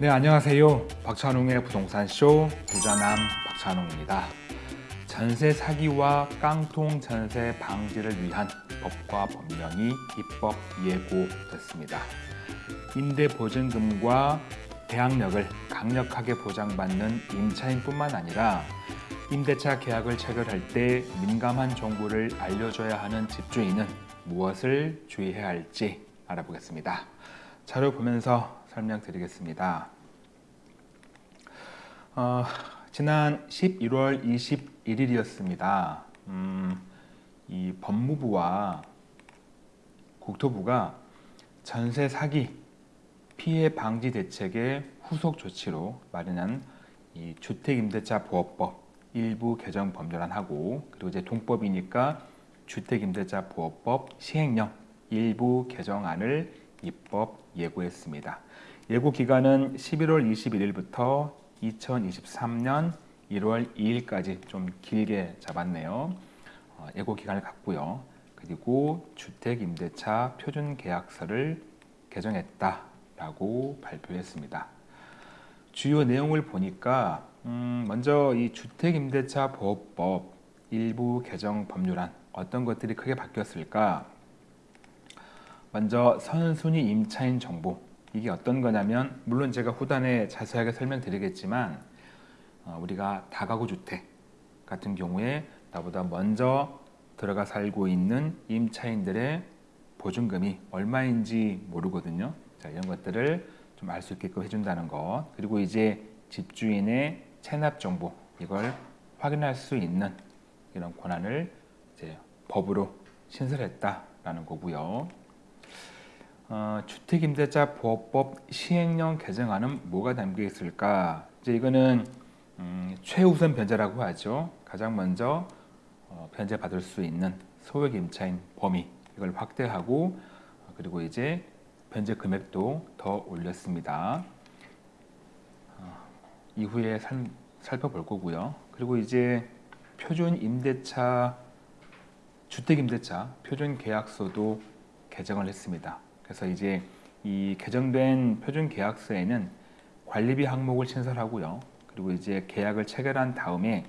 네 안녕하세요. 박찬웅의 부동산쇼 부자남 박찬웅입니다. 전세 사기와 깡통 전세 방지를 위한 법과 법령이 입법 예고됐습니다. 임대보증금과 대항력을 강력하게 보장받는 임차인뿐만 아니라 임대차 계약을 체결할 때 민감한 정보를 알려줘야 하는 집주인은 무엇을 주의해야 할지 알아보겠습니다. 자료 보면서 설명드리겠습니다. 어, 지난 11월 21일이었습니다. 음, 이 법무부와 국토부가 전세 사기 피해 방지 대책의 후속 조치로 마련한 이 주택임대차 보호법 일부 개정 법률안하고 그리고 이제 동법이니까 주택임대차 보호법 시행령 일부 개정안을 입법 예고했습니다. 예고 기간은 11월 21일부터 2023년 1월 2일까지 좀 길게 잡았네요. 어, 예고 기간을 갖고요. 그리고 주택임대차 표준계약서를 개정했다라고 발표했습니다. 주요 내용을 보니까 음, 먼저 이 주택임대차 보호법 일부 개정 법률안 어떤 것들이 크게 바뀌었을까? 먼저 선순위 임차인 정보 이게 어떤 거냐면 물론 제가 후단에 자세하게 설명드리겠지만 어, 우리가 다가구 주택 같은 경우에 나보다 먼저 들어가 살고 있는 임차인들의 보증금이 얼마인지 모르거든요. 자, 이런 것들을 좀 알 수 있게끔 해준다는 것 그리고 이제 집주인의 체납 정보 이걸 확인할 수 있는 이런 권한을 이제 법으로 신설했다라는 거고요. 어, 주택임대차 보호법 시행령 개정안은 뭐가 담겨 있을까? 이제 이거는 음, 최우선 변제라고 하죠. 가장 먼저 어, 변제 받을 수 있는 소액 임차인 범위 이걸 확대하고 어, 그리고 이제 변제 금액도 더 올렸습니다. 어, 이후에 살, 살펴볼 거고요. 그리고 이제 표준 임대차 주택 임대차 표준 계약서도 개정을 했습니다. 그래서 이제 이 개정된 표준 계약서에는 관리비 항목을 신설하고요. 그리고 이제 계약을 체결한 다음에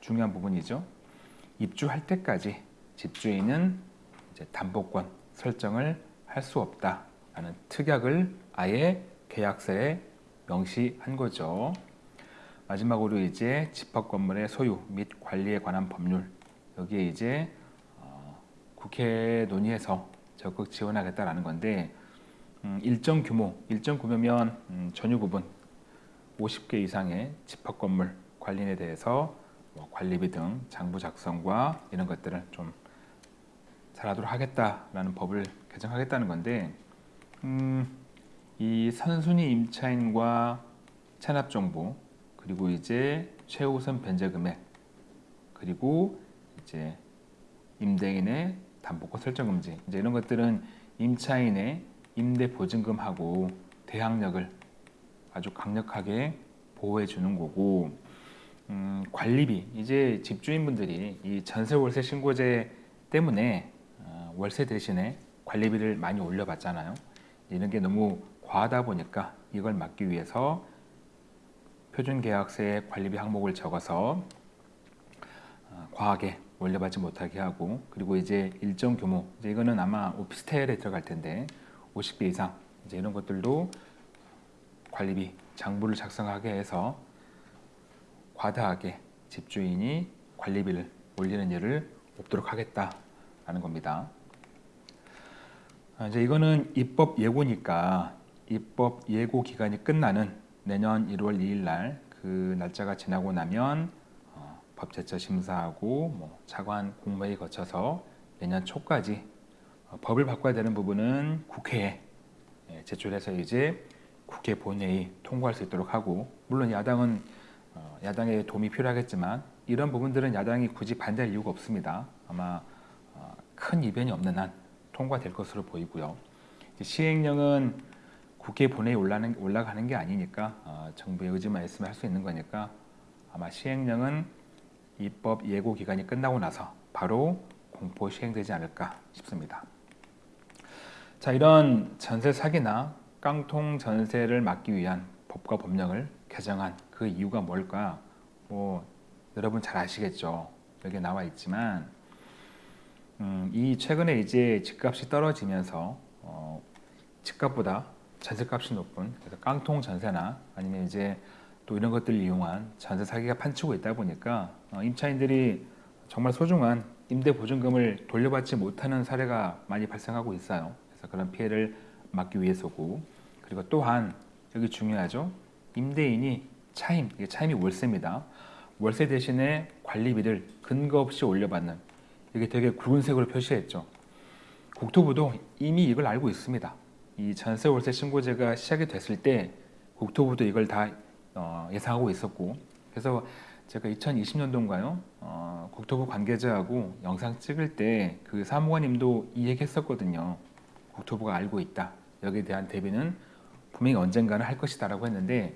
중요한 부분이죠. 입주할 때까지 집주인은 이제 담보권 설정을 할 수 없다라는 특약을 아예 계약서에 명시한 거죠. 마지막으로 이제 집합 건물의 소유 및 관리에 관한 법률 여기에 이제 어, 국회 논의해서 적극 지원하겠다라는 건데 음, 일정 규모, 일정 규모면 음, 전유 부분 50개 이상의 집합 건물 관리에 대해서 뭐 관리비 등 장부 작성과 이런 것들을 좀 잘하도록 하겠다라는 법을 개정하겠다는 건데 음, 이 선순위 임차인과 체납 정보 그리고 이제 최우선 변제 금액 그리고 이제 임대인의 담보권 설정 금지. 이제 이런 것들은 임차인의 임대 보증금하고 대항력을 아주 강력하게 보호해 주는 거고 음, 관리비. 이제 집주인분들이 이 전세 월세 신고제 때문에 어, 월세 대신에 관리비를 많이 올려봤잖아요. 이런 게 너무 과하다 보니까 이걸 막기 위해서 표준계약서에 관리비 항목을 적어서 어, 과하게 올려받지 못하게 하고 그리고 이제 일정 규모 이제 이거는 아마 오피스텔에 들어갈 텐데 50개 이상 이제 이런 것들도 관리비 장부를 작성하게 해서 과다하게 집주인이 관리비를 올리는 일을 없도록 하겠다라는 겁니다. 아, 이제 이거는 입법 예고니까 입법 예고 기간이 끝나는 내년 1월 2일 날 그 날짜가 지나고 나면 법제처 심사하고 뭐 차관 공모회 거쳐서 내년 초까지 어, 법을 바꿔야 되는 부분은 국회에 예, 제출해서 이제 국회 본회의 통과할 수 있도록 하고 물론 야당은 어, 야당의 도움이 필요하겠지만 이런 부분들은 야당이 굳이 반대할 이유가 없습니다. 아마 어, 큰 이변이 없는 한 통과될 것으로 보이고요. 시행령은 국회 본회의 올라가는 게 아니니까 정부의 의지만 있으면 할 수 있는 거니까 아마 시행령은 입법 예고 기간이 끝나고 나서 바로 공포 시행되지 않을까 싶습니다. 자, 이런 전세 사기나 깡통 전세를 막기 위한 법과 법령을 개정한 그 이유가 뭘까? 뭐 여러분 잘 아시겠죠. 여기 나와 있지만 음, 이 최근에 이제 집값이 떨어지면서 어, 집값보다 전세값이 높은 그래서 깡통 전세나 아니면 이제 또 이런 것들을 이용한 전세 사기가 판치고 있다 보니까 어, 임차인들이 정말 소중한 임대 보증금을 돌려받지 못하는 사례가 많이 발생하고 있어요. 그래서 그런 피해를 막기 위해서고 그리고 또한 여기 중요하죠. 임대인이 차임, 이게 차임이 월세입니다. 월세 대신에 관리비를 근거 없이 올려받는 이게 되게 굵은 색으로 표시했죠. 국토부도 이미 이걸 알고 있습니다. 이 전세 월세 신고제가 시작이 됐을 때 국토부도 이걸 다 어, 예상하고 있었고 그래서 제가 2020년도인가요? 어, 국토부 관계자하고 영상 찍을 때 그 사무관님도 이 얘기 했었거든요. 국토부가 알고 있다. 여기에 대한 대비는 분명히 언젠가는 할 것이다 라고 했는데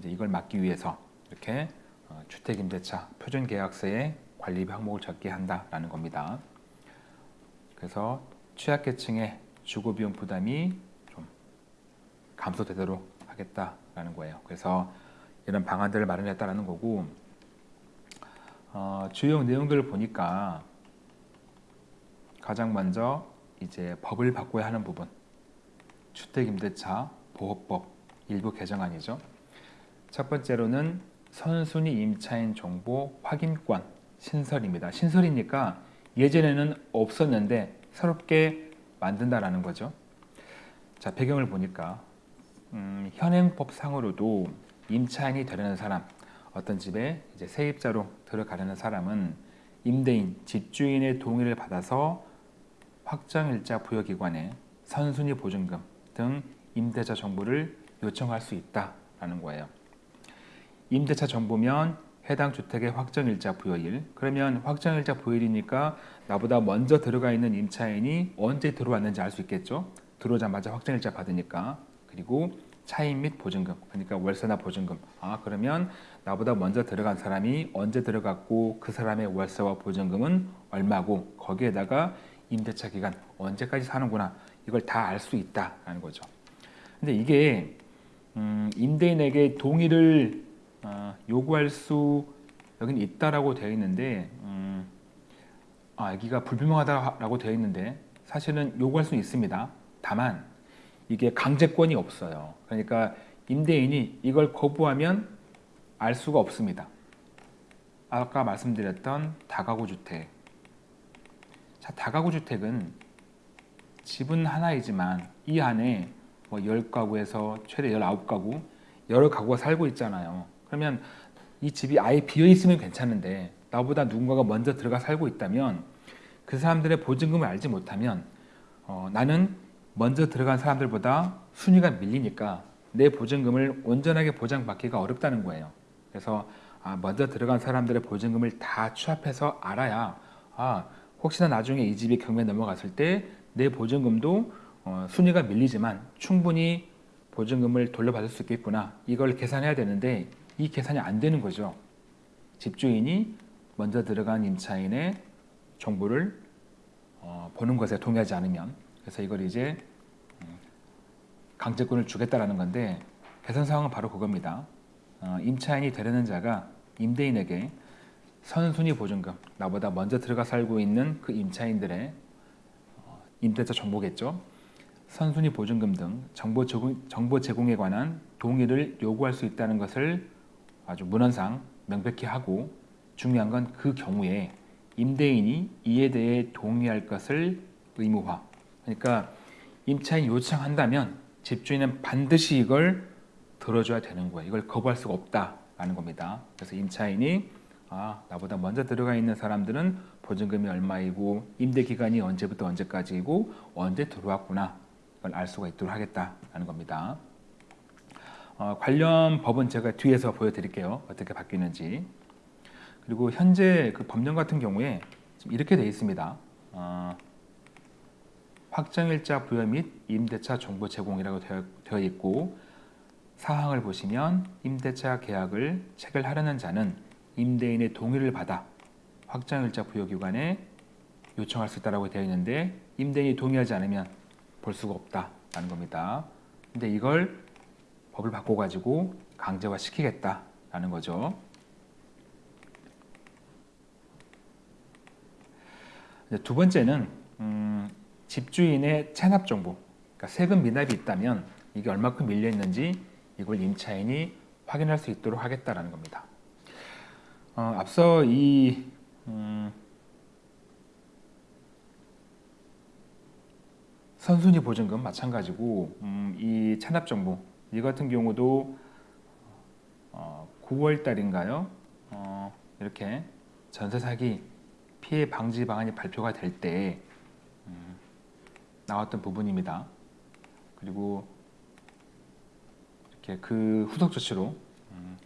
이제 이걸 막기 위해서 이렇게 어, 주택임대차 표준계약서에 관리비 항목을 적게 한다라는 겁니다. 그래서 취약계층의 주거비용 부담이 좀 감소되도록 하겠다 라는 거예요. 그래서 이런 방안들을 마련했다라는 거고 어, 주요 내용들을 보니까 가장 먼저 이제 법을 바꿔야 하는 부분 주택임대차 보호법 일부 개정안이죠. 첫 번째로는 선순위 임차인 정보 확인권 신설입니다. 신설이니까 예전에는 없었는데 새롭게 만든다라는 거죠. 자 배경을 보니까 음, 현행법상으로도 임차인이 되려는 사람, 어떤 집에 이제 세입자로 들어가려는 사람은 임대인, 집주인의 동의를 받아서 확정일자 부여기관에 선순위 보증금 등 임대차 정보를 요청할 수 있다라는 거예요. 임대차 정보면 해당 주택의 확정일자 부여일. 그러면 확정일자 부여일이니까 나보다 먼저 들어가 있는 임차인이 언제 들어왔는지 알 수 있겠죠? 들어오자마자 확정일자 받으니까 그리고 차임 및 보증금 그러니까 월세나 보증금. 아 그러면 나보다 먼저 들어간 사람이 언제 들어갔고 그 사람의 월세와 보증금은 얼마고 거기에다가 임대차 기간 언제까지 사는구나. 이걸 다 알 수 있다라는 거죠. 근데 이게 음, 임대인에게 동의를 어, 요구할 수 여기는 있다라고 되어 있는데 음, 아 여기가 불분명하다라고 되어 있는데 사실은 요구할 수 있습니다. 다만 이게 강제권이 없어요. 그러니까 임대인이 이걸 거부하면 알 수가 없습니다. 아까 말씀드렸던 다가구 주택. 자, 다가구 주택은 집은 하나이지만 이 안에 뭐 10가구에서 최대 19가구 여러 가구가 살고 있잖아요. 그러면 이 집이 아예 비어 있으면 괜찮은데 나보다 누군가가 먼저 들어가 살고 있다면 그 사람들의 보증금을 알지 못하면 어, 나는 먼저 들어간 사람들보다 순위가 밀리니까 내 보증금을 온전하게 보장받기가 어렵다는 거예요. 그래서 아, 먼저 들어간 사람들의 보증금을 다 취합해서 알아야 아, 혹시나 나중에 이 집이 경매 넘어갔을 때 내 보증금도 어, 순위가 밀리지만 충분히 보증금을 돌려받을 수 있겠구나 이걸 계산해야 되는데 이 계산이 안 되는 거죠. 집주인이 먼저 들어간 임차인의 정보를 어, 보는 것에 동의하지 않으면 그래서 이걸 이제 음, 강제권을 주겠다라는 건데 개선 사항은 바로 그겁니다. 어, 임차인이 되려는 자가 임대인에게 선순위 보증금, 나보다 먼저 들어가 살고 있는 그 임차인들의 어, 임대차 정보겠죠. 선순위 보증금 등 정보 제공, 정보 제공에 관한 동의를 요구할 수 있다는 것을 아주 문헌상 명백히 하고 중요한 건 그 경우에 임대인이 이에 대해 동의할 것을 의무화 그러니까 임차인 요청한다면 집주인은 반드시 이걸 들어줘야 되는 거예요. 이걸 거부할 수가 없다라는 겁니다. 그래서 임차인이 아 나보다 먼저 들어가 있는 사람들은 보증금이 얼마이고 임대 기간이 언제부터 언제까지이고 언제 들어왔구나 이걸 알 수가 있도록 하겠다라는 겁니다. 어, 관련 법은 제가 뒤에서 보여드릴게요. 어떻게 바뀌는지. 그리고 현재 그 법령 같은 경우에 이렇게 되어 있습니다. 어, 확정일자 부여 및 임대차 정보 제공이라고 되어 있고 사항을 보시면 임대차 계약을 체결하려는 자는 임대인의 동의를 받아 확정일자 부여기관에 요청할 수 있다고 되어 있는데 임대인이 동의하지 않으면 볼 수가 없다라는 겁니다. 근데 이걸 법을 바꿔가지고 강제화 시키겠다라는 거죠. 두 번째는 음, 집주인의 체납 정보, 그러니까 세금 미납이 있다면 이게 얼마큼 밀려 있는지 이걸 임차인이 확인할 수 있도록 하겠다라는 겁니다. 어, 앞서 이 음, 선순위 보증금 마찬가지고 음, 이 체납 정보 이 같은 경우도 어, 9월 달인가요? 어, 이렇게 전세 사기 피해 방지 방안이 발표가 될때 음, 나왔던 부분입니다. 그리고 이렇게 그 후속 조치로 음,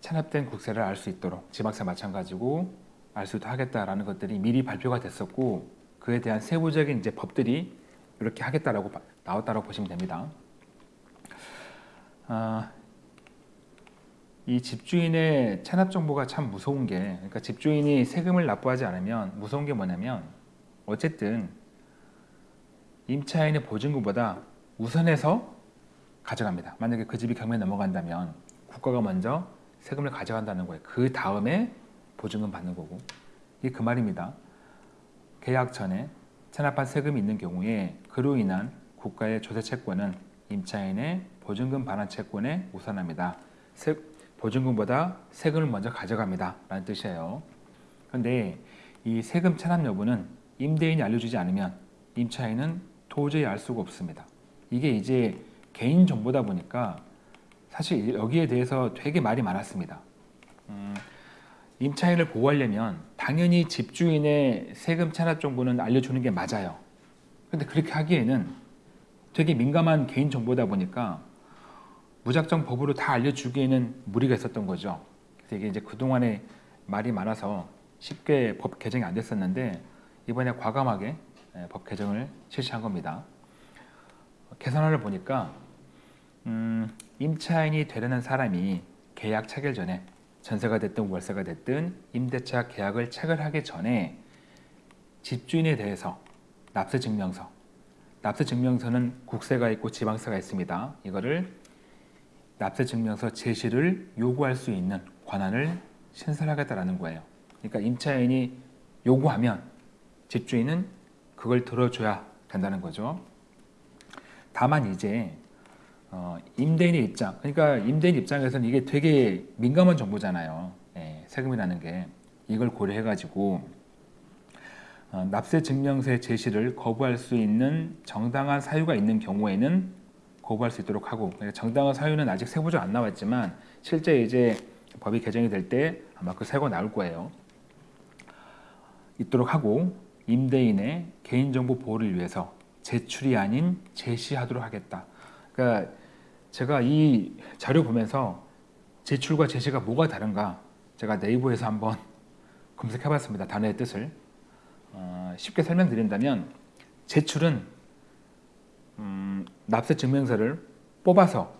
체납된 국세를 알 수 있도록 지방세 마찬가지고 알 수도 하겠다라는 것들이 미리 발표가 됐었고 그에 대한 세부적인 이제 법들이 이렇게 하겠다라고 바- 나왔다라고 보시면 됩니다. 아, 이 집주인의 체납 정보가 참 무서운 게 그러니까 집주인이 세금을 납부하지 않으면 무서운 게 뭐냐면 어쨌든 임차인의 보증금보다 우선해서 가져갑니다. 만약에 그 집이 경매 넘어간다면 국가가 먼저 세금을 가져간다는 거예요. 그 다음에 보증금 받는 거고 이게 그 말입니다. 계약 전에 체납한 세금이 있는 경우에 그로 인한 국가의 조세 채권은 임차인의 보증금 반환 채권에 우선합니다. 세, 보증금보다 세금을 먼저 가져갑니다. 라는 뜻이에요. 그런데 이 세금 체납 여부는 임대인이 알려주지 않으면 임차인은 도저히 알 수가 없습니다. 이게 이제 개인 정보다 보니까 사실 여기에 대해서 되게 말이 많았습니다. 음, 임차인을 보호하려면 당연히 집주인의 세금 체납 정보는 알려주는 게 맞아요. 근데 그렇게 하기에는 되게 민감한 개인 정보다 보니까 무작정 법으로 다 알려주기에는 무리가 있었던 거죠. 그래서 이게 이제 그동안에 말이 많아서 쉽게 법 개정이 안 됐었는데 이번에 과감하게 예, 법 개정을 실시한 겁니다. 개선안을 보니까 음, 임차인이 되려는 사람이 계약 체결 전에 전세가 됐든 월세가 됐든 임대차 계약을 체결하기 전에 집주인에 대해서 납세 증명서, 납세 증명서는 국세가 있고 지방세가 있습니다. 이거를 납세 증명서 제시를 요구할 수 있는 권한을 신설하겠다라는 거예요. 그러니까 임차인이 요구하면 집주인은 그걸 들어줘야 된다는 거죠. 다만 이제 어, 임대인의 입장, 그러니까 임대인 입장에서는 이게 되게 민감한 정보잖아요. 예, 세금이라는 게 이걸 고려해가지고 어, 납세 증명서의 제시를 거부할 수 있는 정당한 사유가 있는 경우에는 거부할 수 있도록 하고 그러니까 정당한 사유는 아직 세부적 안 나왔지만 실제 이제 법이 개정이 될 때 아마 그 세고 나올 거예요. 있도록 하고 임대인의 개인정보 보호를 위해서 제출이 아닌 제시하도록 하겠다. 그러니까 제가 이 자료 보면서 제출과 제시가 뭐가 다른가 제가 네이버에서 한번 검색해 봤습니다. 단어의 뜻을 어, 쉽게 설명드린다면 제출은 음, 납세 증명서를 뽑아서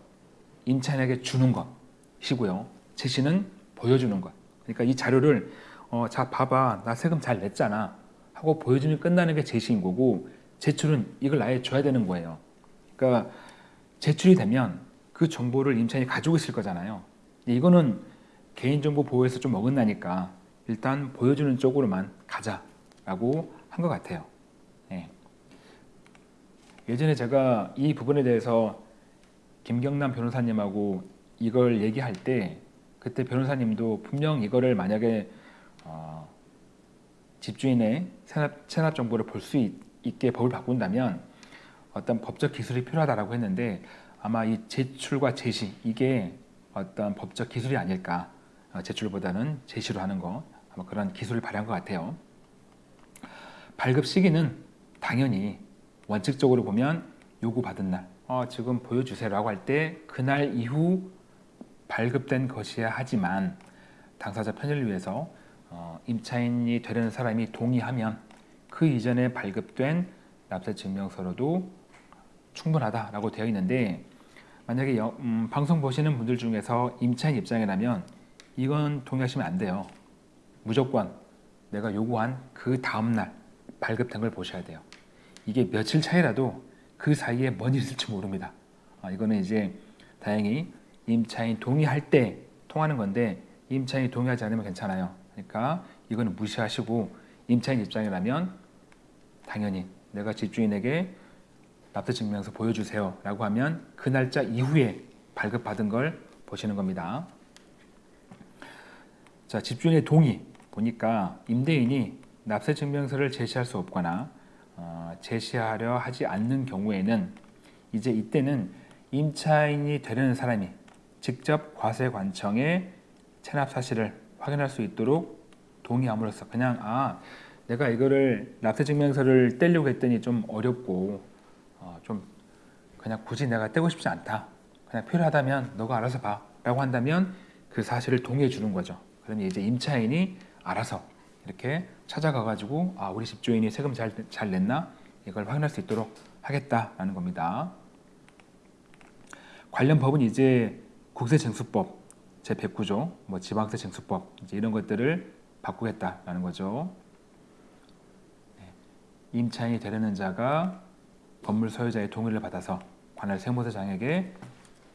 임차인에게 주는 것이고요. 제시는 보여주는 것. 그러니까 이 자료를 어, 자 봐봐 나 세금 잘 냈잖아 하고 보여주면 끝나는 게 제시인 거고 제출은 이걸 아예 줘야 되는 거예요. 그러니까 제출이 되면 그 정보를 임차인이 가지고 있을 거잖아요. 이거는 개인정보 보호에서 좀 어긋나니까 일단 보여주는 쪽으로만 가자라고 한 것 같아요. 예. 예전에 제가 이 부분에 대해서 김경남 변호사님하고 이걸 얘기할 때 그때 변호사님도 분명 이거를 만약에 어, 집주인의 체납, 체납 정보를 볼 수 있게 법을 바꾼다면 어떤 법적 기술이 필요하다라고 했는데 아마 이 제출과 제시 이게 어떤 법적 기술이 아닐까 어, 제출보다는 제시로 하는 거 아마 그런 기술을 발휘한 것 같아요. 발급 시기는 당연히 원칙적으로 보면 요구받은 날 어, 지금 보여주세요 라고 할 때 그날 이후 발급된 것이야 하지만 당사자 편의를 위해서 어, 임차인이 되려는 사람이 동의하면 그 이전에 발급된 납세 증명서로도 충분하다라고 되어 있는데 만약에 여- 음, 방송 보시는 분들 중에서 임차인 입장이라면 이건 동의하시면 안 돼요. 무조건 내가 요구한 그 다음날 발급된 걸 보셔야 돼요. 이게 며칠 차이라도 그 사이에 뭔 일이 있을지 모릅니다. 아, 이거는 이제 다행히 임차인 동의할 때 통하는 건데 임차인이 동의하지 않으면 괜찮아요. 그러니까 이거는 무시하시고 임차인 입장이라면 당연히 내가 집주인에게 납세 증명서 보여주세요 라고 하면 그 날짜 이후에 발급받은 걸 보시는 겁니다. 자, 집주인의 동의 보니까 임대인이 납세 증명서를 제시할 수 없거나 어, 제시하려 하지 않는 경우에는 이제 이때는 임차인이 되려는 사람이 직접 과세관청에 체납 사실을 확인할 수 있도록 동의함으로써 그냥 아 내가 이거를 납세 증명서를 떼려고 했더니 좀 어렵고 어, 좀 그냥 굳이 내가 떼고 싶지 않다. 그냥 필요하다면 너가 알아서 봐 라고 한다면 그 사실을 동의해 주는 거죠. 그러면 이제 임차인이 알아서 이렇게 찾아가 가지고 아 우리 집주인이 세금 잘, 잘 냈나 이걸 확인할 수 있도록 하겠다라는 겁니다. 관련 법은 이제 국세징수법 제 109조, 뭐 지방세 이제 이런 것들을 바꾸겠다라는 거죠. 네. 임차인이 되려는 자가 건물 소유자의 동의를 받아서 관할 세무서장에게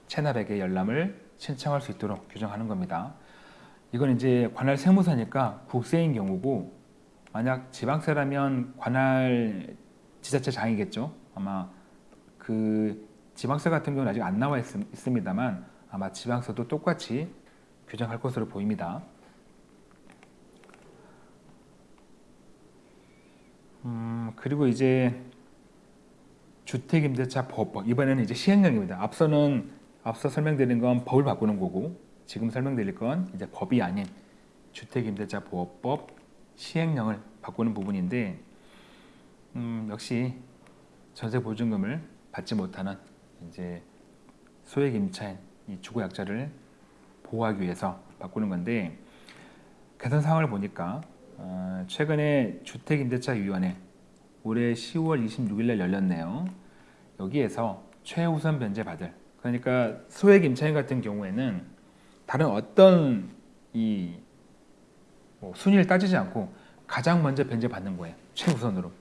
체납액의 열람을 신청할 수 있도록 규정하는 겁니다. 이건 이제 관할 세무서니까 국세인 경우고 만약 지방세라면 관할 지자체 장이겠죠. 아마 그 지방세 같은 경우는 아직 안 나와 있, 있습니다만 아마 지방세도 똑같이 규정할 것으로 보입니다. 음, 그리고 이제 주택임대차 보호법 이번에는 이제 시행령입니다. 앞서는 앞서 설명드린 건 법을 바꾸는 거고 지금 설명드릴 건 이제 법이 아닌 주택임대차 보호법 시행령을 바꾸는 부분인데 음, 역시 전세 보증금을 받지 못하는 이제 소액 임차인 이 주거 약자를 보호하기 위해서 바꾸는 건데 개선 사항을 보니까 어, 최근에 주택임대차위원회 올해 10월 26일 날 열렸네요. 여기에서 최우선 변제 받을 그러니까 소액 임차인 같은 경우에는 다른 어떤 이 뭐 순위를 따지지 않고 가장 먼저 변제 받는 거예요. 최우선으로.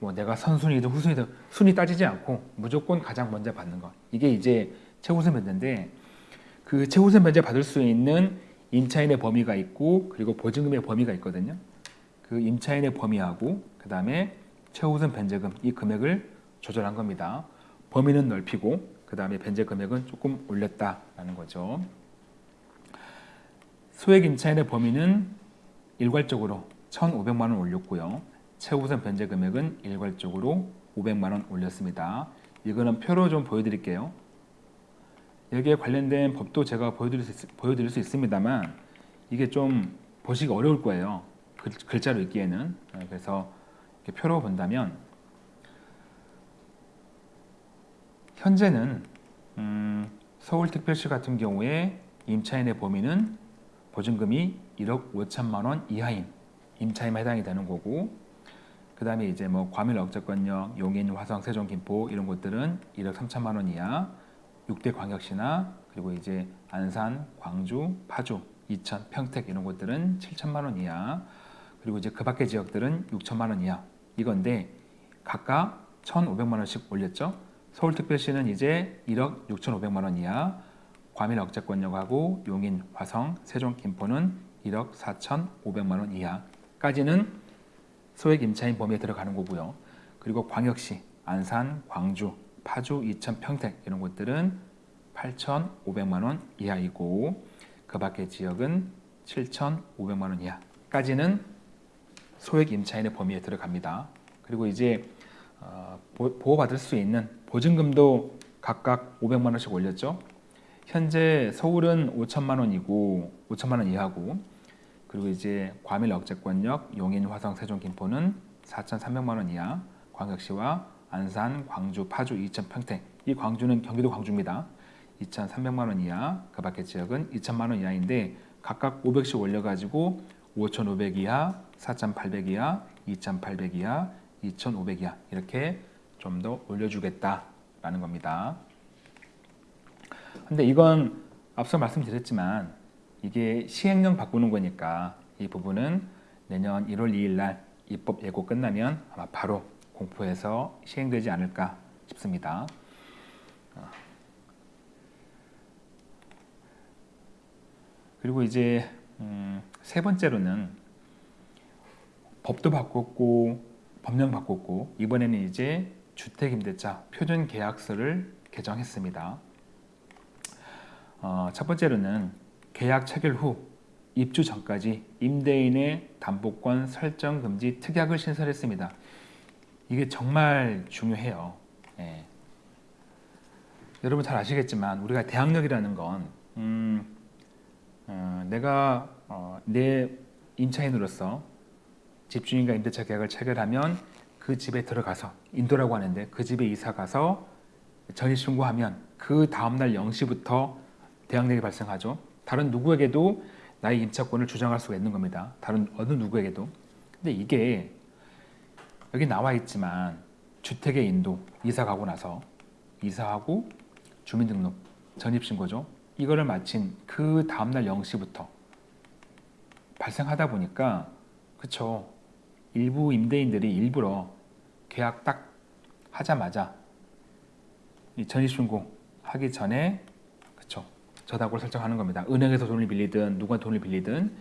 뭐 내가 선순위든 후순위든 순위 따지지 않고 무조건 가장 먼저 받는 거. 이게 이제 최우선 변제인데 그 최우선 변제 받을 수 있는 임차인의 범위가 있고 그리고 보증금의 범위가 있거든요. 그 임차인의 범위하고 그 다음에 최우선 변제금 이 금액을 조절한 겁니다. 범위는 넓히고 그 다음에 변제 금액은 조금 올렸다라는 거죠. 소액 임차인의 범위는 일괄적으로 1,500만 원 올렸고요. 최우선 변제 금액은 일괄적으로 500만 원 올렸습니다. 이거는 표로 좀 보여드릴게요. 여기에 관련된 법도 제가 보여드릴 수, 보여드릴 수 있습니다만 이게 좀 보시기 어려울 거예요. 글, 자로 읽기에는. 네, 그래서 표로 본다면 현재는 음, 서울특별시 같은 경우에 임차인의 범위는 보증금이 1억 5천만 원 이하인 임차인만 해당이 되는 거고 그 다음에 이제 뭐 과밀 억제권역, 용인, 화성, 세종, 김포 이런 곳들은 1억 3천만 원 이하 6대 광역시나 그리고 이제 안산, 광주, 파주, 이천, 평택 이런 곳들은 7천만 원 이하 그리고 이제 그 밖의 지역들은 6천만 원 이하 이건데 각각 1,500만 원씩 올렸죠. 서울특별시는 이제 1억 6,500만 원 이하 과밀 억제권역하고 용인, 화성, 세종, 김포는 1억 4,500만 원 이하까지는 소액 임차인 범위에 들어가는 거고요. 그리고 광역시, 안산, 광주, 파주, 이천, 평택 이런 곳들은 8,500만 원 이하이고 그 밖의 지역은 7,500만 원 이하까지는 소액 임차인의 범위에 들어갑니다. 그리고 이제 어, 보호받을 수 있는 보증금도 각각 500만 원씩 올렸죠. 현재 서울은 5천만 원이고 5천만 원 이하고 그리고 이제 과밀 억제권역 용인, 화성, 세종, 김포는 4,300만 원 이하 광역시와 안산, 광주, 파주, 이천, 평택 이 광주는 경기도 광주입니다. 2,300만 원 이하 그 밖의 지역은 2천만 원 이하인데 각각 500씩 올려가지고 5,500 이하, 4,800 이하, 2,800 이하, 2,500 이하 이렇게 좀 더 올려주겠다라는 겁니다. 근데 이건 앞서 말씀드렸지만 이게 시행령 바꾸는 거니까 이 부분은 내년 1월 2일 날 입법 예고 끝나면 아마 바로 공포해서 시행되지 않을까 싶습니다. 어. 그리고 이제 음, 세 번째로는 법도 바꿨고 법령 바꿨고 이번에는 이제 주택임대차 표준계약서를 개정했습니다. 어, 첫 번째로는 계약 체결 후 입주 전까지 임대인의 담보권 설정 금지 특약을 신설했습니다. 이게 정말 중요해요. 예. 여러분 잘 아시겠지만 우리가 대항력이라는 건 음, 어, 내가 어, 내 임차인으로서 집주인과 임대차 계약을 체결하면 그 집에 들어가서 인도라고 하는데 그 집에 이사 가서 전입 신고하면 그 다음날 0시부터 대항력이 발생하죠. 다른 누구에게도 나의 임차권을 주장할 수가 있는 겁니다. 다른 어느 누구에게도. 근데 이게 여기 나와 있지만 주택의 인도 이사 가고 나서 이사하고 주민등록 전입신고죠. 이거를 마친 그 다음날 0시부터 발생하다 보니까 그쵸 일부 임대인들이 일부러 계약 딱 하자마자 이 전입신고 하기 전에 그쵸 저당권을 설정하는 겁니다. 은행에서 돈을 빌리든 누가 돈을 빌리든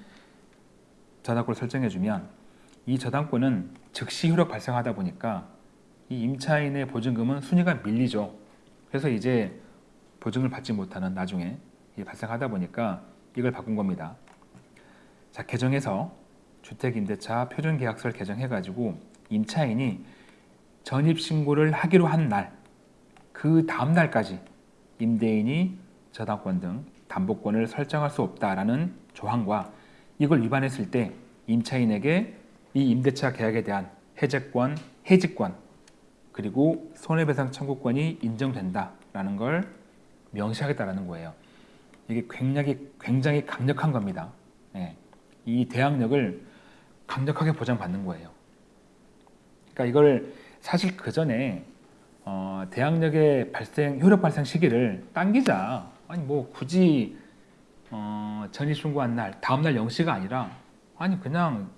저당권을 설정해주면 이 저당권은 즉시 효력 발생하다 보니까 이 임차인의 보증금은 순위가 밀리죠. 그래서 이제 보증을 받지 못하는 나중에 발생하다 보니까 이걸 바꾼 겁니다. 자 개정해서 주택임대차 표준계약서를 개정해가지고 임차인이 전입신고를 하기로 한 날, 그 다음 날까지 임대인이 저당권 등 담보권을 설정할 수 없다라는 조항과 이걸 위반했을 때 임차인에게 이 임대차 계약에 대한 해제권, 해지권 그리고 손해배상 청구권이 인정된다라는 걸 명시하겠다라는 거예요. 이게 굉장히 굉장히 강력한 겁니다. 예. 이 대항력을 강력하게 보장받는 거예요. 그러니까 이걸 사실 그 전에 어, 대항력의 발생 효력 발생 시기를 당기자. 아니 뭐 굳이 어, 전입 신고한 날 다음 날 0시가 아니라 아니 그냥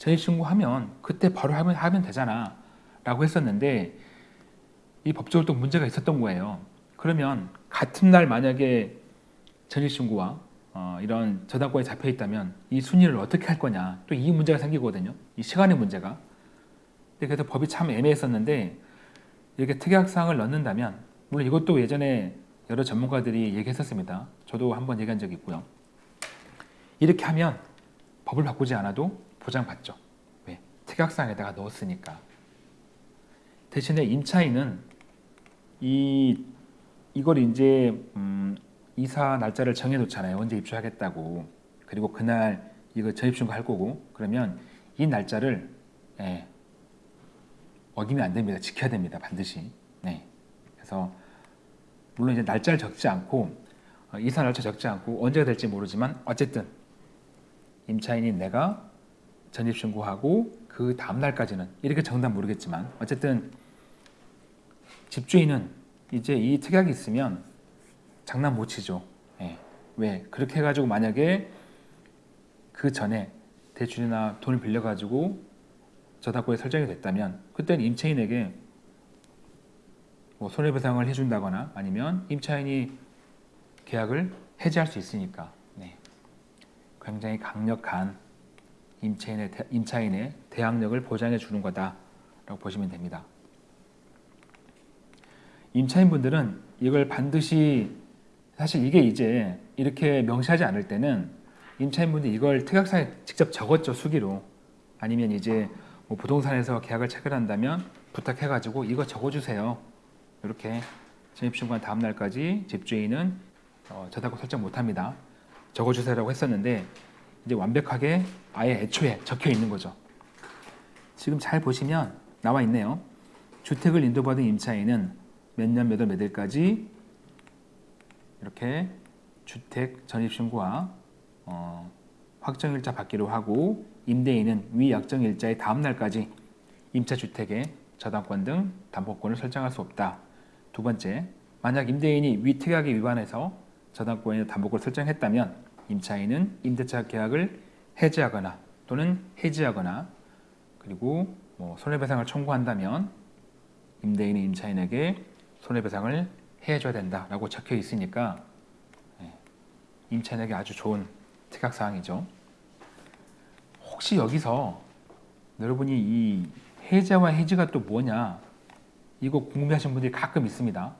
전입 신고하면 그때 바로 하면 하면 되잖아. 라고 했었는데 이 법적으로 또 문제가 있었던 거예요. 그러면 같은 날 만약에 전입신고와 어, 이런 저당권이 잡혀 있다면 이 순위를 어떻게 할 거냐 또 이 문제가 생기거든요. 이 시간의 문제가. 그래서 법이 참 애매했었는데 이렇게 특약사항을 넣는다면 물론 이것도 예전에 여러 전문가들이 얘기했었습니다. 저도 한번 얘기한 적이 있고요. 이렇게 하면 법을 바꾸지 않아도 보장받죠. 왜? 특약사항에다가 넣었으니까. 대신에 임차인은 이 이걸 이제 음, 이사 날짜를 정해놓잖아요. 언제 입주하겠다고. 그리고 그날 이거 전입신고 할 거고 그러면 이 날짜를 예, 어기면 안 됩니다. 지켜야 됩니다. 반드시. 네. 그래서 물론 이제 날짜를 적지 않고 어, 이사 날짜 적지 않고 언제가 될지 모르지만 어쨌든 임차인이 내가 전입신고하고 그 다음 날까지는 이렇게 정답 모르겠지만 어쨌든 집주인은 이제 이 특약이 있으면 장난 못 치죠. 예. 왜? 그렇게 해가지고 만약에 그 전에 대출이나 돈을 빌려가지고 저당권이 설정이 됐다면 그때는 임차인에게 뭐 손해배상을 해준다거나 아니면 임차인이 계약을 해지할 수 있으니까 네. 굉장히 강력한 임차인의, 대, 임차인의 대항력을 보장해 주는 거다라고 보시면 됩니다. 임차인분들은 이걸 반드시 사실 이게 이제 이렇게 명시하지 않을 때는 임차인분들이 이걸 특약사에 직접 적었죠 수기로. 아니면 이제 뭐 부동산에서 계약을 체결한다면 부탁해가지고 이거 적어주세요. 이렇게 전입신고한 다음 날까지 집주인은 어, 저당권 설정 못합니다. 적어주세요라고 했었는데 이제 완벽하게 아예 애초에 적혀 있는 거죠 지금 잘 보시면 나와 있네요 주택을 인도받은 임차인은 몇 년 몇월 몇 일까지 이렇게 주택 전입신고와 어, 확정일자 받기로 하고 임대인은 위 약정일자의 다음 날까지 임차주택의 저당권 등 담보권을 설정할 수 없다. 두 번째, 만약 임대인이 위 특약에 위반해서 저당권의 담보권을 설정했다면 임차인은 임대차 계약을 해지하거나 또는 해지하거나 그리고 뭐 손해배상을 청구한다면 임대인이 임차인에게 손해배상을 해줘야 된다라고 적혀 있으니까 예, 임차인에게 아주 좋은 특약 사항이죠. 혹시 여기서 여러분이 이 해제와 해지가 또 뭐냐 이거 궁금해하시는 분들이 가끔 있습니다.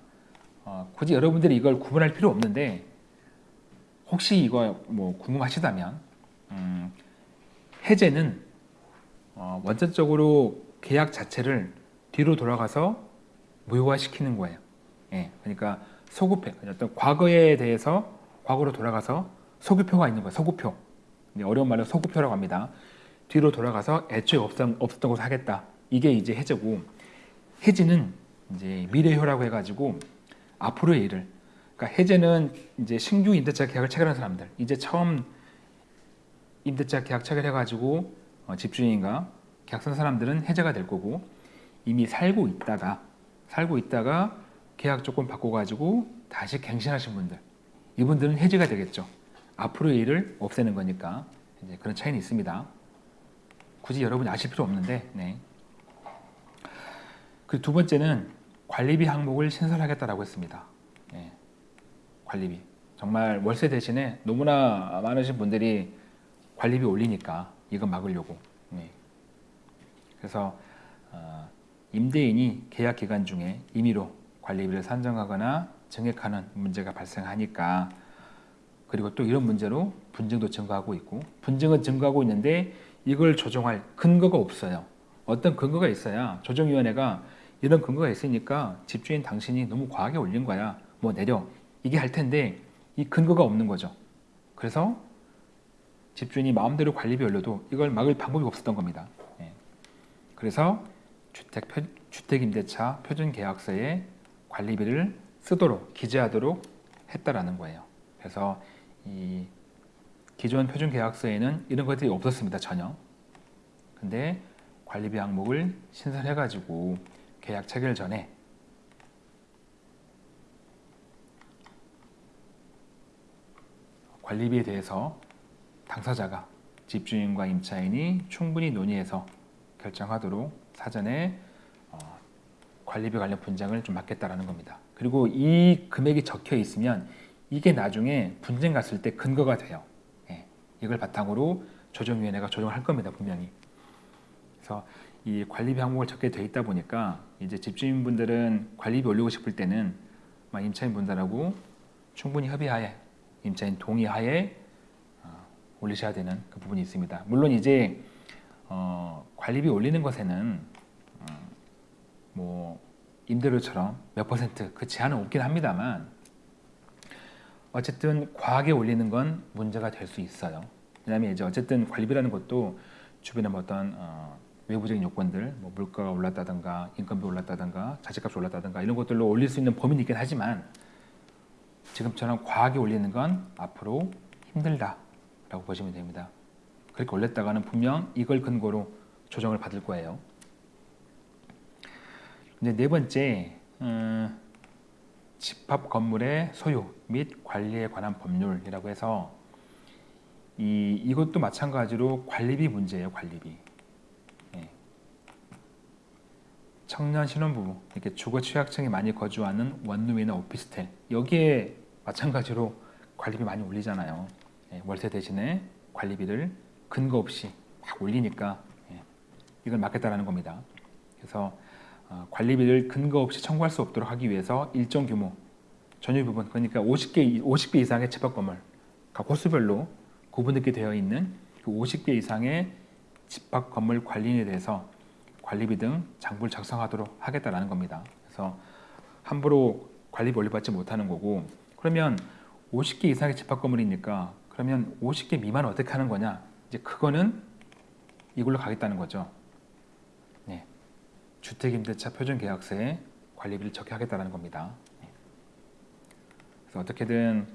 어, 굳이 여러분들이 이걸 구분할 필요 없는데 혹시 이거 뭐 궁금하시다면 음, 해제는 어, 원천적으로 계약 자체를 뒤로 돌아가서 무효화시키는 거예요. 예, 그러니까 소급해 어떤 과거에 대해서 과거로 돌아가서 소급표가 있는 거예요. 소급표. 어려운 말로 소급표라고 합니다. 뒤로 돌아가서 애초에 없었던, 없었던 것을 하겠다. 이게 이제 해제고 해지는 이제 미래효라고 해가지고 앞으로의 일을 그러니까 해제는 이제 신규 임대차 계약을 체결한 사람들 이제 처음 임대차 계약 체결해가지고 어, 집주인과 계약선 사람들은 해제가 될 거고 이미 살고 있다가 살고 있다가 계약 조건 바꿔가지고 다시 갱신하신 분들 이분들은 해제가 되겠죠. 앞으로의 일을 없애는 거니까 이제 그런 차이는 있습니다. 굳이 여러분이 아실 필요 없는데 네. 그 두 번째는 관리비 항목을 신설하겠다라고 했습니다. 네. 관리비 정말 월세 대신에 너무나 많으신 분들이 관리비 올리니까 이거 막으려고 네. 그래서 어, 임대인이 계약 기간 중에 임의로 관리비를 산정하거나 증액하는 문제가 발생하니까 그리고 또 이런 문제로 분쟁도 증가하고 있고 분쟁은 증가하고 있는데 이걸 조정할 근거가 없어요. 어떤 근거가 있어야 조정위원회가 이런 근거가 있으니까 집주인 당신이 너무 과하게 올린 거야. 뭐 내려 이게 할 텐데 이 근거가 없는 거죠. 그래서 집주인이 마음대로 관리비 올려도 이걸 막을 방법이 없었던 겁니다. 예. 그래서 주택 표, 주택임대차 표준계약서에 관리비를 쓰도록 기재하도록 했다라는 거예요. 그래서 이 기존 표준계약서에는 이런 것들이 없었습니다. 전혀. 근데 관리비 항목을 신설해가지고 계약 체결 전에 관리비에 대해서 당사자가 집주인과 임차인이 충분히 논의해서 결정하도록 사전에 어, 관리비 관련 분쟁을 좀 막겠다라는 겁니다. 그리고 이 금액이 적혀 있으면 이게 나중에 분쟁 갔을 때 근거가 돼요. 예, 이걸 바탕으로 조정위원회가 조정을 할 겁니다. 분명히. 그래서 이 관리비 항목을 적게 돼 있다 보니까 이제 집주인분들은 관리비 올리고 싶을 때는 임차인분들하고 충분히 협의하에 임차인 동의하에 어, 올리셔야 되는 그 부분이 있습니다. 물론 이제 어, 관리비 올리는 것에는 어, 뭐 임대료처럼 몇 퍼센트 그 제한은 없긴 합니다만 어쨌든 과하게 올리는 건 문제가 될 수 있어요. 왜냐하면 이제 어쨌든 관리비라는 것도 주변에 뭐 어떤 어, 외부적인 요건들, 뭐 물가가 올랐다든가 인건비 올랐다든가 자재값이 올랐다든가 이런 것들로 올릴 수 있는 범위는 있긴 하지만 지금처럼 과하게 올리는 건 앞으로 힘들다 라고 보시면 됩니다. 그렇게 올렸다가는 분명 이걸 근거로 조정을 받을 거예요. 이제 네 번째 음, 집합 건물의 소유 및 관리에 관한 법률이라고 해서 이 이것도 마찬가지로 관리비 문제예요. 관리비. 예. 청년 신혼부부 이렇게 주거 취약층이 많이 거주하는 원룸이나 오피스텔 여기에 마찬가지로 관리비 많이 올리잖아요. 예, 월세 대신에 관리비를 근거 없이 막 올리니까 예, 이걸 막겠다라는 겁니다. 그래서 어, 관리비를 근거 없이 청구할 수 없도록 하기 위해서 일정 규모 전유 부분 그러니까 50개 50개 이상의 집합 건물 각 호수별로 구분되게 되어 있는 그 50개 이상의 집합 건물 관리인에 대해서 관리비 등 장부를 작성하도록 하겠다라는 겁니다. 그래서 함부로 관리비 올려받지 못하는 거고 그러면 50개 이상의 집합 건물이니까 그러면 50개 미만 어떻게 하는 거냐? 이제 그거는 이걸로 가겠다는 거죠. 네. 주택임대차 표준계약서에 관리비를 적게 하겠다는 겁니다. 네. 그래서 어떻게든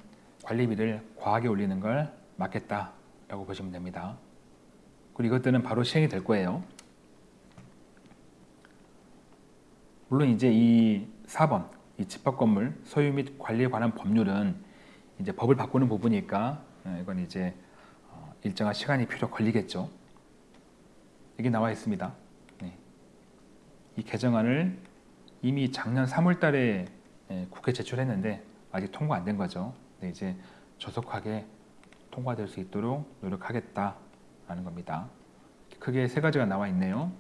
관리비를 과하게 올리는 걸 막겠다라고 보시면 됩니다. 그리고 이것들은 바로 시행이 될 거예요. 물론 이제 이 4번 이 집합 건물 소유 및 관리에 관한 법률은 이제 법을 바꾸는 부분이니까 어, 이건 이제 어, 일정한 시간이 필요 걸리겠죠. 여기 나와 있습니다. 네. 이 개정안을 이미 작년 3월 달에 예, 국회 제출했는데 아직 통과 안 된 거죠. 네, 이제 조속하게 통과될 수 있도록 노력하겠다라는 겁니다. 크게 세 가지가 나와 있네요.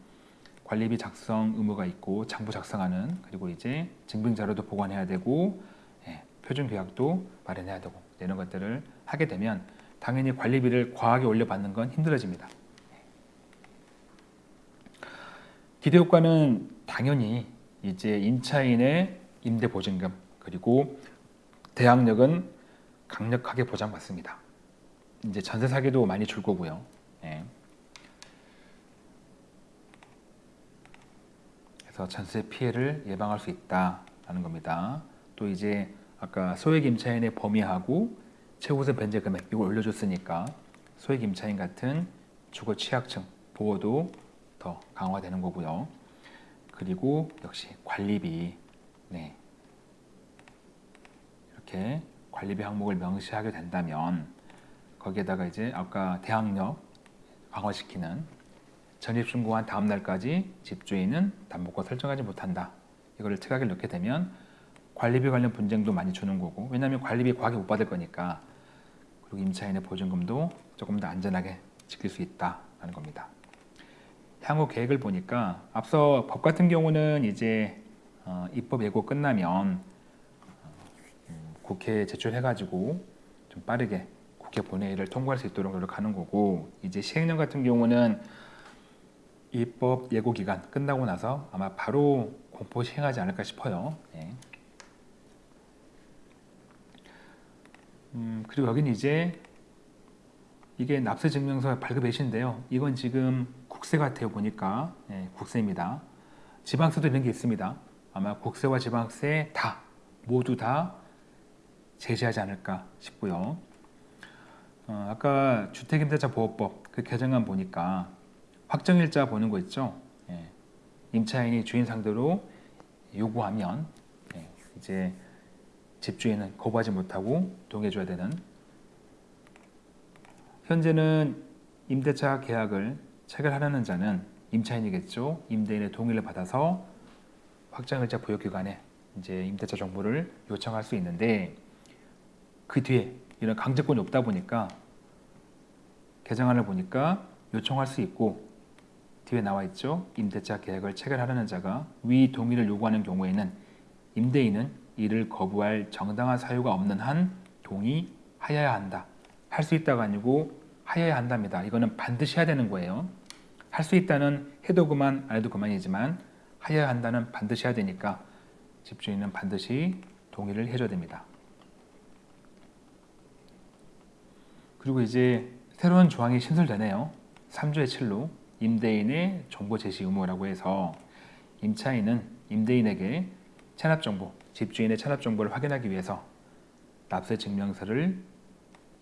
관리비 작성 의무가 있고 장부 작성하는 그리고 이제 증빙 자료도 보관해야 되고 예, 표준 계약도 마련해야 되고 이런 것들을 하게 되면 당연히 관리비를 과하게 올려받는 건 힘들어집니다. 기대 효과는 당연히 이제 임차인의 임대 보증금 그리고 대항력은 강력하게 보장받습니다. 이제 전세 사기도 많이 줄 거고요. 예. 그래서 전세 피해를 예방할 수 있다라는 겁니다. 또 이제 아까 소액 임차인의 범위하고 최우선 변제 금액 이걸 올려줬으니까 소액 임차인 같은 주거 취약층 보호도 더 강화되는 거고요. 그리고 역시 관리비 네. 이렇게 관리비 항목을 명시하게 된다면 거기에다가 이제 아까 대항력 강화시키는 전입 신고한 다음 날까지 집주인은 담보권 설정하지 못한다. 이거를 특약을 넣게 되면 관리비 관련 분쟁도 많이 주는 거고 왜냐하면 관리비 과하게 못 받을 거니까 그리고 임차인의 보증금도 조금 더 안전하게 지킬 수 있다라는 겁니다. 향후 계획을 보니까 앞서 법 같은 경우는 이제 어, 입법 예고 끝나면 어, 음, 국회에 제출해가지고 좀 빠르게 국회 본회의를 통과할 수 있도록 노력하는 거고 이제 시행령 같은 경우는 입법 예고 기간 끝나고 나서 아마 바로 공포 시행하지 않을까 싶어요. 예. 음, 그리고 여기는 이제 이게 납세 증명서 발급 예시인데요. 이건 지금 국세 같아요 보니까 예, 국세입니다. 지방세도 이런 게 있습니다. 아마 국세와 지방세 다 모두 다 제시하지 않을까 싶고요. 어, 아까 주택임대차 보호법 그 개정안 보니까 확정일자 보는 거 있죠. 예, 임차인이 주인 상대로 요구하면 예, 이제 집주인은 거부하지 못하고 동의해줘야 되는 현재는 임대차 계약을 체결하려는 자는 임차인이겠죠. 임대인의 동의를 받아서 확정일자 보유기간에 이제 임대차 정보를 요청할 수 있는데 그 뒤에 이런 강제권이 없다 보니까 개정안을 보니까 요청할 수 있고 뒤에 나와 있죠. 임대차 계약을 체결하려는 자가 위 동의를 요구하는 경우에는 임대인은 이를 거부할 정당한 사유가 없는 한 동의하여야 한다. 할 수 있다가 아니고 하여야 한답니다. 이거는 반드시 해야 되는 거예요. 할 수 있다는 해도 그만 안 해도 그만이지만 하여야 한다는 반드시 해야 되니까 집주인은 반드시 동의를 해줘야 됩니다. 그리고 이제 새로운 조항이 신설되네요. 3조의 7로 임대인의 정보 제시 의무라고 해서 임차인은 임대인에게 체납 정보, 집주인의 체납 정보를 확인하기 위해서 납세 증명서를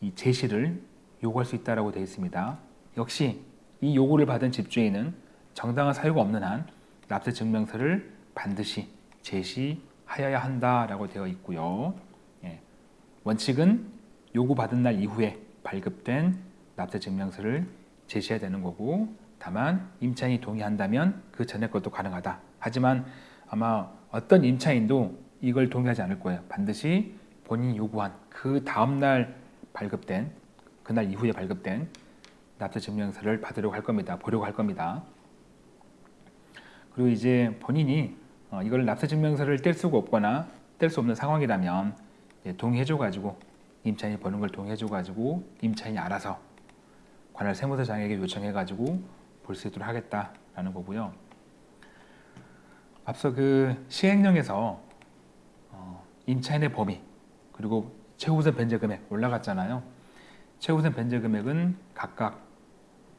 이 제시를 요구할 수 있다라고 되어 있습니다. 역시 이 요구를 받은 집주인은 정당한 사유가 없는 한 납세 증명서를 반드시 제시하여야 한다라고 되어 있고요. 예. 원칙은 요구받은 날 이후에 발급된 납세 증명서를 제시해야 되는 거고 다만 임차인이 동의한다면 그 전에 것도 가능하다. 하지만 아마 어떤 임차인도 이걸 동의하지 않을 거예요. 반드시 본인이 요구한 그 다음날 발급된 그날 이후에 발급된 납세 증명서를 받으려고 할 겁니다. 보려고 할 겁니다. 그리고 이제 본인이 어, 이걸 납세 증명서를 뗄 수가 없거나 뗄 수 없는 상황이라면 동의해줘 가지고 임차인이 버는 걸 동의해줘 가지고 임차인이 알아서 관할 세무서장에게 요청해 가지고 볼 수 있도록 하겠다라는 거고요. 앞서 그 시행령에서 어, 임차인의 범위 그리고 최우선 변제 금액 올라갔잖아요. 최우선 변제 금액은 각각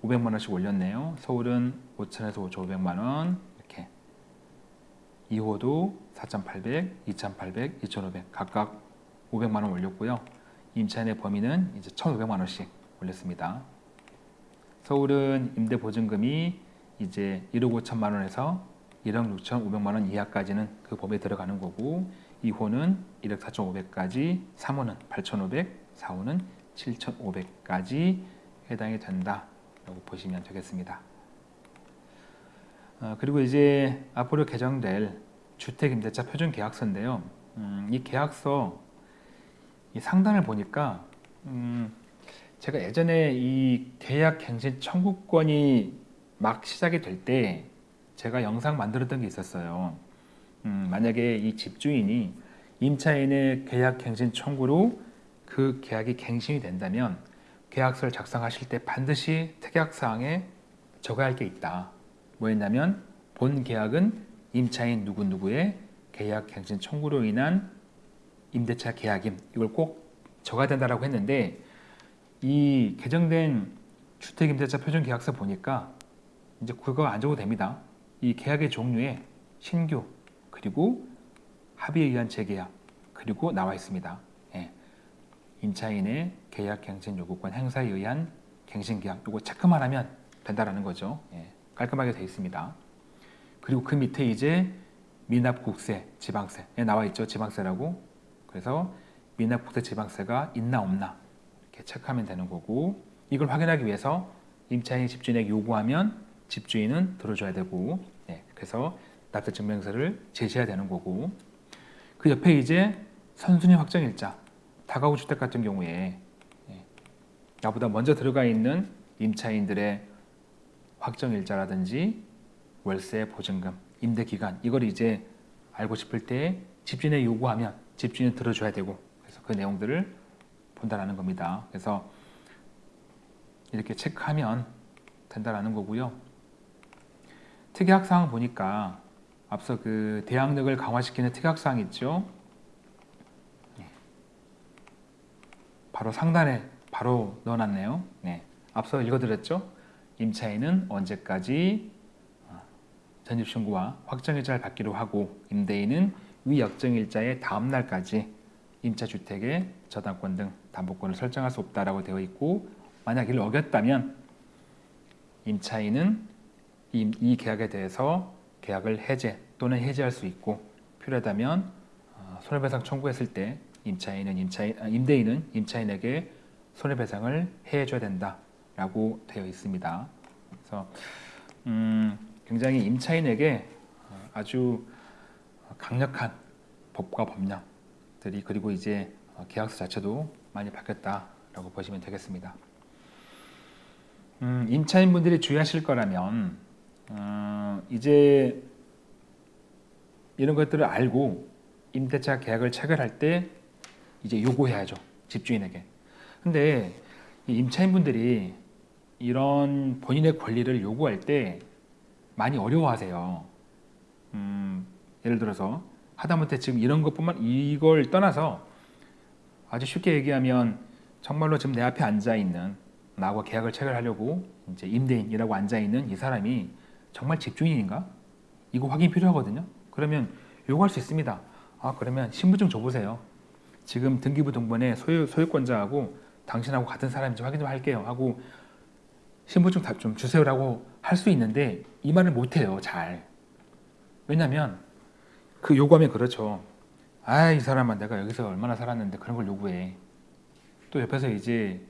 500만 원씩 올렸네요. 서울은 5천에서 5,500만 원 이렇게 2호도 4,800, 2,800, 2,500 각각 500만 원 올렸고요. 임차인의 범위는 이제 1,500만 원씩 올렸습니다. 서울은 임대 보증금이 이제 1억 5천만 원에서 1억 6천 5백만 원 이하까지는 그 범위에 들어가는 거고 2호는 1억 4천 5백까지 3호는 8천 5백 4호는 7천 5백까지 해당이 된다 라고 보시면 되겠습니다. 어, 그리고 이제 앞으로 개정될 주택임대차 표준계약서인데요. 음, 이 계약서 이 상단을 보니까 음, 제가 예전에 이 계약 갱신 청구권이 막 시작이 될 때 제가 영상 만들었던 게 있었어요. 음, 만약에 이 집주인이 임차인의 계약 갱신 청구로 그 계약이 갱신이 된다면 계약서를 작성하실 때 반드시 특약사항에 적어야 할 게 있다. 뭐였냐면 본 계약은 임차인 누구누구의 계약 갱신 청구로 인한 임대차 계약임 이걸 꼭 적어야 된다라고 했는데 이 개정된 주택임대차 표준계약서 보니까 이제 그거 안 적어도 됩니다. 이 계약의 종류에 신규 그리고 합의에 의한 재계약 그리고 나와 있습니다. 예. 임차인의 계약 갱신 요구권 행사에 의한 갱신 계약 이거 체크만 하면 된다라는 거죠. 예. 깔끔하게 되어 있습니다. 그리고 그 밑에 이제 미납국세, 지방세에 나와 있죠. 지방세라고. 그래서 미납국세, 지방세가 있나 없나 체크하면 되는 거고 이걸 확인하기 위해서 임차인이 집주인에게 요구하면 집주인은 들어줘야 되고 예. 그래서 납세증명서를 제시해야 되는 거고 그 옆에 이제 선순위 확정일자 다가구 주택 같은 경우에 예. 나보다 먼저 들어가 있는 임차인들의 확정일자라든지 월세 보증금 임대 기간 이걸 이제 알고 싶을 때 집주인에 요구하면 집주인은 들어줘야 되고 그래서 그 내용들을 본다라는 겁니다. 그래서 이렇게 체크하면 된다라는 거고요. 특약사항 보니까 앞서 그 대항력을 강화시키는 특약사항 있죠. 네. 바로 상단에 바로 넣어놨네요. 네. 앞서 읽어드렸죠. 임차인은 언제까지 어, 전입신고와 확정일자를 받기로 하고 임대인은 위 역정일자의 다음 날까지 임차주택의 저당권 등 담보권을 설정할 수 없다라고 되어 있고 만약 이를 어겼다면 임차인은 이, 이 계약에 대해서 계약을 해제 또는 해지할 수 있고 필요하다면 어, 손해배상 청구했을 때 임차인은 임차인 아, 임대인은 임차인에게 손해배상을 해줘야 된다라고 되어 있습니다. 그래서 음, 굉장히 임차인에게 어, 아주 강력한 법과 법령들이 그리고 이제 어, 계약서 자체도 많이 바뀌었다라고 보시면 되겠습니다. 음, 임차인분들이 주의하실 거라면 어, 이제 이런 것들을 알고 임대차 계약을 체결할 때 이제 요구해야죠 집주인에게. 근데 이 임차인분들이 이런 본인의 권리를 요구할 때 많이 어려워하세요. 음, 예를 들어서 하다못해 지금 이런 것뿐만 이걸 떠나서 아주 쉽게 얘기하면 정말로 지금 내 앞에 앉아 있는 나하고 계약을 체결하려고 이제 임대인이라고 앉아 있는 이 사람이 정말 집주인인가? 이거 확인 필요하거든요. 그러면 요구할 수 있습니다. 아 그러면 신분증 줘보세요. 지금 등기부 등본에 소유, 소유권자하고 당신하고 같은 사람인지 확인 좀 할게요 하고 신분증 좀 주세요라고 할 수 있는데 이 말을 못해요 잘 왜냐면 그 요구하면 그렇죠 아 이 사람아 내가 여기서 얼마나 살았는데 그런 걸 요구해. 또 옆에서 이제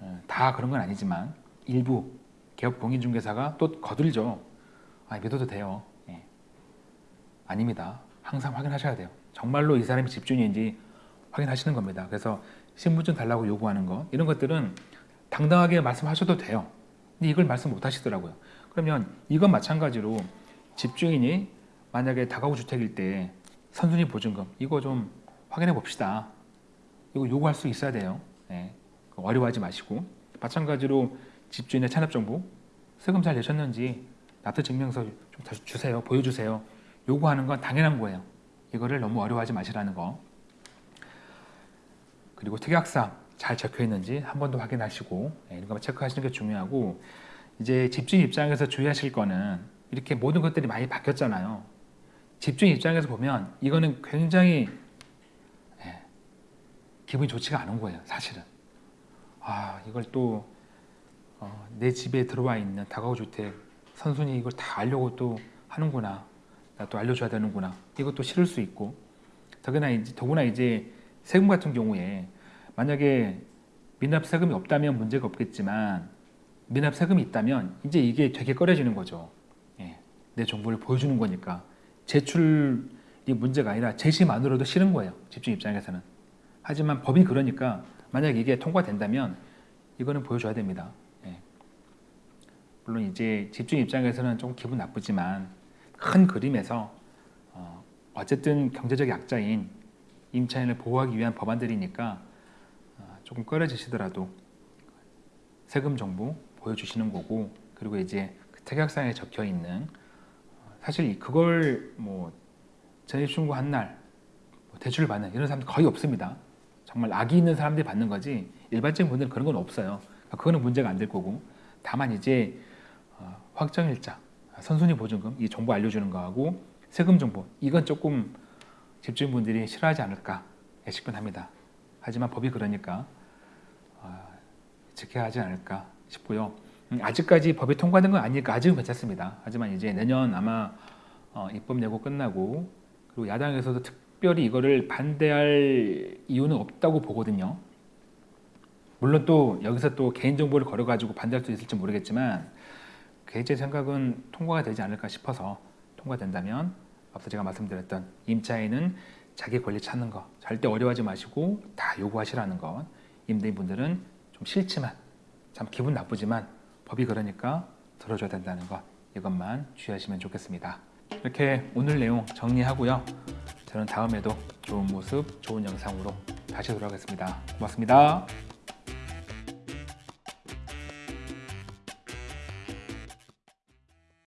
어, 다 그런 건 아니지만 일부 개업 공인중개사가 또 거들죠. 아 믿어도 돼요. 예. 아닙니다. 항상 확인하셔야 돼요. 정말로 이 사람이 집주인인지 확인하시는 겁니다. 그래서 신분증 달라고 요구하는 거 이런 것들은 당당하게 말씀하셔도 돼요. 근데 이걸 말씀 못 하시더라고요. 그러면 이건 마찬가지로 집주인이 만약에 다가구 주택일 때 선순위 보증금. 이거 좀 확인해 봅시다. 이거 요구할 수 있어야 돼요. 네. 어려워하지 마시고. 마찬가지로 집주인의 찬압정보. 세금 잘 내셨는지 납부증명서 좀 주세요. 보여주세요. 요구하는 건 당연한 거예요. 이거를 너무 어려워하지 마시라는 거. 그리고 특약상 잘 적혀 있는지 한 번 더 확인하시고 네, 이런 거 체크하시는 게 중요하고 이제 집주인 입장에서 주의하실 거는 이렇게 모든 것들이 많이 바뀌었잖아요. 집주인 입장에서 보면 이거는 굉장히 예, 기분이 좋지가 않은 거예요. 사실은. 아 이걸 또내 어, 집에 들어와 있는 다가구 주택 선순위 이걸 다 알려고 또 하는구나. 나 또 알려줘야 되는구나. 이것도 싫을 수 있고 더구나 이제, 더구나 이제 세금 같은 경우에 만약에 미납 세금이 없다면 문제가 없겠지만 미납 세금이 있다면 이제 이게 되게 꺼려지는 거죠. 예, 내 정보를 보여주는 거니까 제출이 문제가 아니라 제시만으로도 싫은 거예요. 집중 입장에서는. 하지만 법이 그러니까 만약 이게 통과된다면 이거는 보여줘야 됩니다. 예. 물론 이제 집주인 입장에서는 좀 기분 나쁘지만 큰 그림에서 어, 어쨌든 경제적 약자인 임차인을 보호하기 위한 법안들이니까 어, 조금 꺼려지시더라도 세금 정보 보여주시는 거고 그리고 이제 그 특약사항에 적혀 있는 어, 사실 그걸 뭐 전입 신고 한 날 뭐 대출을 받는 이런 사람들 거의 없습니다. 정말 악이 있는 사람들이 받는 거지 일반적인 분들은 그런 건 없어요. 그러니까 그거는 문제가 안 될 거고 다만 이제 어, 확정일자, 선순위 보증금 이 정보 알려주는 거하고 세금 정보 이건 조금 집주인분들이 싫어하지 않을까 예측은 합니다. 하지만 법이 그러니까 어, 지켜야 하지 않을까 싶고요. 음, 아직까지 법이 통과된 건 아니니까 아직은 괜찮습니다. 하지만 이제 내년 아마 어, 입법 예고 끝나고 그리고 야당에서도 특별히 이거를 반대할 이유는 없다고 보거든요. 물론 또 여기서 또 개인정보를 걸어가지고 반대할 수 있을지 모르겠지만 제 생각은 통과가 되지 않을까 싶어서 통과된다면 앞서 제가 말씀드렸던 임차인은 자기 권리 찾는 거 절대 어려워하지 마시고 다 요구하시라는 것 임대인분들은 좀 싫지만 참 기분 나쁘지만 법이 그러니까 들어줘야 된다는 것 이것만 주의하시면 좋겠습니다. 이렇게 오늘 내용 정리하고요. 저는 다음에도 좋은 모습 좋은 영상으로 다시 돌아오겠습니다. 고맙습니다